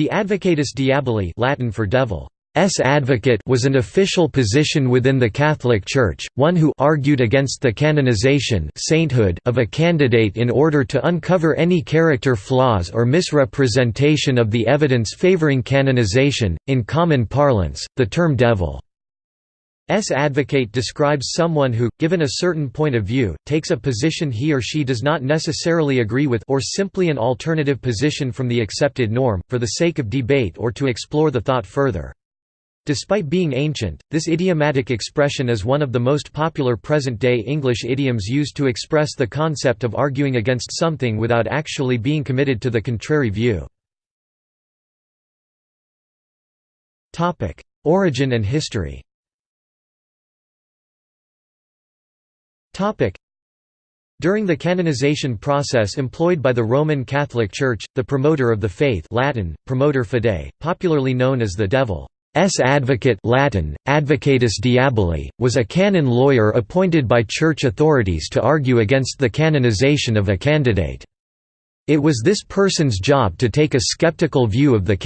The Advocatus Diaboli Latin for devil. S advocate was an official position within the Catholic Church, one who argued against the canonization sainthood of a candidate in order to uncover any character flaws or misrepresentation of the evidence favoring canonization. In common parlance, the term devil S advocate describes someone who, given a certain point of view, takes a position he or she does not necessarily agree with or simply an alternative position from the accepted norm, for the sake of debate or to explore the thought further. Despite being ancient, this idiomatic expression is one of the most popular present-day English idioms used to express the concept of arguing against something without actually being committed to the contrary view. Origin and history during the canonization process employed by the Roman Catholic Church, the promoter of the faith Latin, promotor fidei, popularly known as the devil advocate Latin, Advocatus Diaboli, was a canon lawyer appointed by church authorities to argue against the canonization of a candidate. It was this person's job to take a skeptical view of the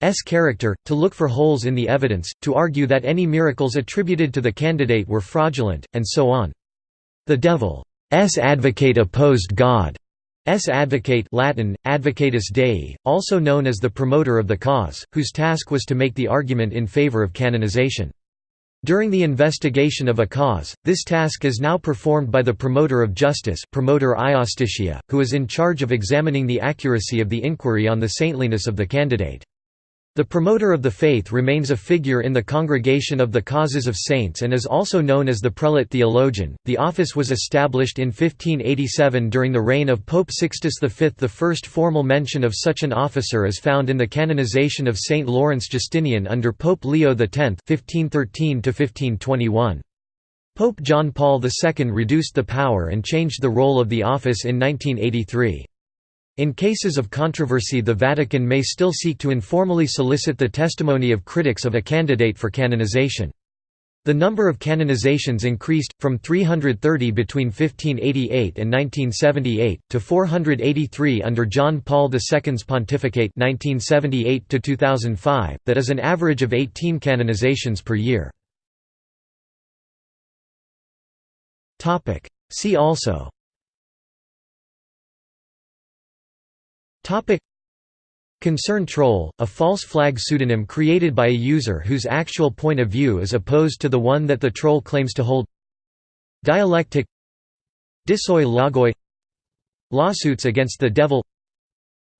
candidate's character, to look for holes in the evidence, to argue that any miracles attributed to the candidate were fraudulent, and so on. The devil's advocate opposed God S. advocate Latin, Advocatus Dei, also known as the promoter of the cause, whose task was to make the argument in favor of canonization. During the investigation of a cause, this task is now performed by the promoter of justice promoter who is in charge of examining the accuracy of the inquiry on the saintliness of the candidate. The promoter of the faith remains a figure in the Congregation of the Causes of Saints and is also known as the prelate theologian. The office was established in 1587 during the reign of Pope Sixtus V. The first formal mention of such an officer is found in the canonization of Saint Lawrence Justinian under Pope Leo X (1513–1521). Pope John Paul II reduced the power and changed the role of the office in 1983. In cases of controversy the Vatican may still seek to informally solicit the testimony of critics of a candidate for canonization. The number of canonizations increased, from 330 between 1588 and 1978, to 483 under John Paul II's pontificate 1978 2005, that is an average of 18 canonizations per year. See also Concern troll, a false flag pseudonym created by a user whose actual point of view is opposed to the one that the troll claims to hold. Dialectic. Dissoi logoi Lawsuits against the devil.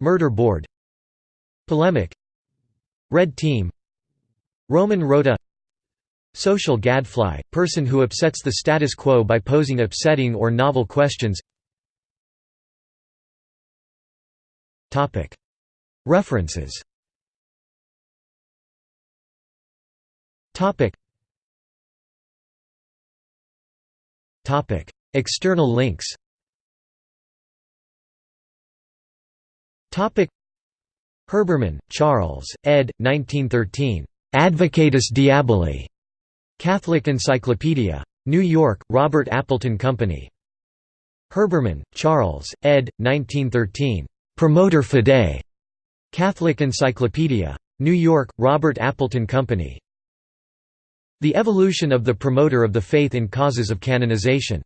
Murder board. Polemic. Red team. Roman rota. Social gadfly, person who upsets the status quo by posing upsetting or novel questions References External links Herbermann, Charles, ed. 1913. Advocatus Diaboli. Catholic Encyclopedia. New York, Robert Appleton Company. Herbermann, Charles, ed. 1913. Promotor Fidei. Catholic Encyclopedia. New York, Robert Appleton Company. The Evolution of the Promoter of the Faith in Causes of Canonization.